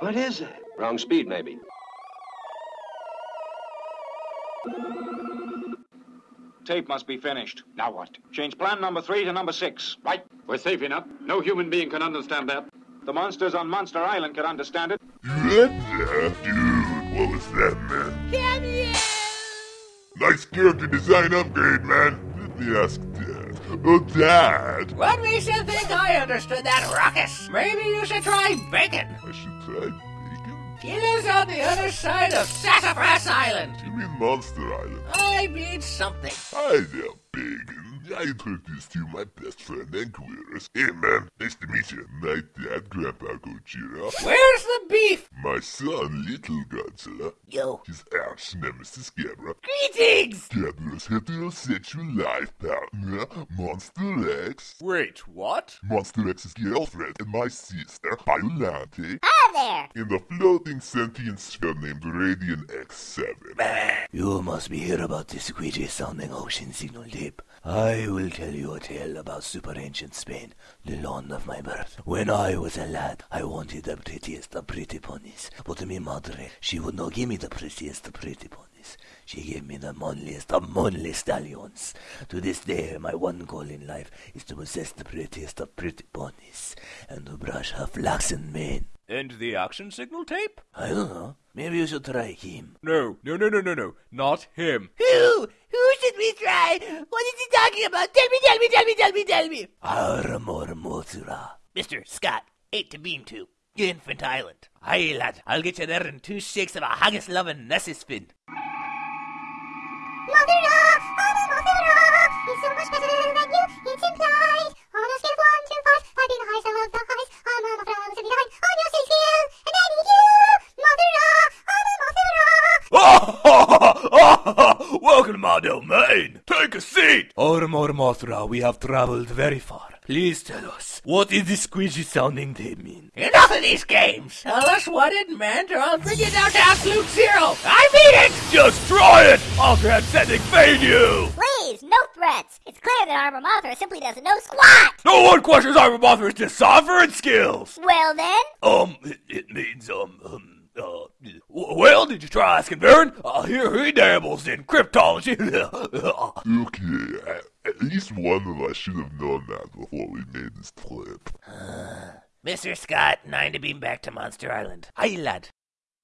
What is it? Wrong speed, maybe. Tape must be finished. Now what? Change plan number three to number six. Right. We're safe enough. No human being can understand that. The monsters on Monster Island can understand it. What the? Dude, what was that, man? Cameo! Nice character design upgrade, man. Let me ask Dad. Oh, Dad! What makes you think I understood that ruckus? Maybe you should try bacon. I should try bacon? It is on the other side of Sassafras Island. You mean Monster Island? I mean something. Hi there, Bacon. I introduced you to my best friend Anguirus. Hey, man. Nice to meet you. My dad, Grandpa Gojira. Where's the beef? My son, Little Godzilla. Yo. His arch nemesis, Gamera. Greetings! Gamera's heterosexual life partner, Monster X. Wait, what? Monster X's girlfriend and my sister, Biollante. Hi there! In the floating sentient sphere named Radiant X7. You must be here about this squeegee sounding ocean signal tape. I will tell you a tale about super ancient Spain, the land of my birth. When I was a lad, I wanted the prettiest of pretty ponies. But to my madre, she would not give me the prettiest of pretty ponies. She gave me the manliest of manly stallions. To this day, my one goal in life is to possess the prettiest of pretty ponies and to brush her flaxen mane. And the action signal tape? I don't know. Maybe you should try him. No, no, no, no, no, no. Not him. Who? Who should we try? What is he talking about? Tell me, tell me, tell me, tell me, tell me. Armor Mothra. Mr. Scott, eight to beam to. Infant Island. Aye, lad, I'll get you there in two shakes of a haggis loving Nessie spin. Mothra! I'm a Mothra! It's so much better than you, it's implied. On a scale of 1 to 5, I've been the highest of the highs. I'm a Mothra, 79 on your state scale. And I need you! Mothra! I'm a Mothra! Welcome to my domain. Take a seat. Armor Mothra, we have traveled very far. Please tell us, what is this squeegee sounding tape mean? Enough of these games! Tell us what it meant or I'll bring you down to absolute zero! I mean it! Just try it! I'll transcending fade you! Please, no threats. It's clear that Armor Mothra simply doesn't know squat. No one questions Armor Mothra's deciphering skills! Well then, Um, it, it means, um, um, uh, well, did you try asking Baron? Uh, here he dabbles in cryptology. Look, Okay, at, at least one of us should have known that before we made this trip. Mr. Scott, nine to beam back to Monster Island. Aye, lad.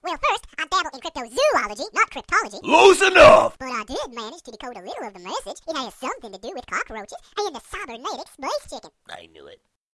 well first, I dabble in cryptozoology, not cryptology. Close enough! But I did manage to decode a little of the message. It has something to do with cockroaches and the cybernetic space chicken. I knew it.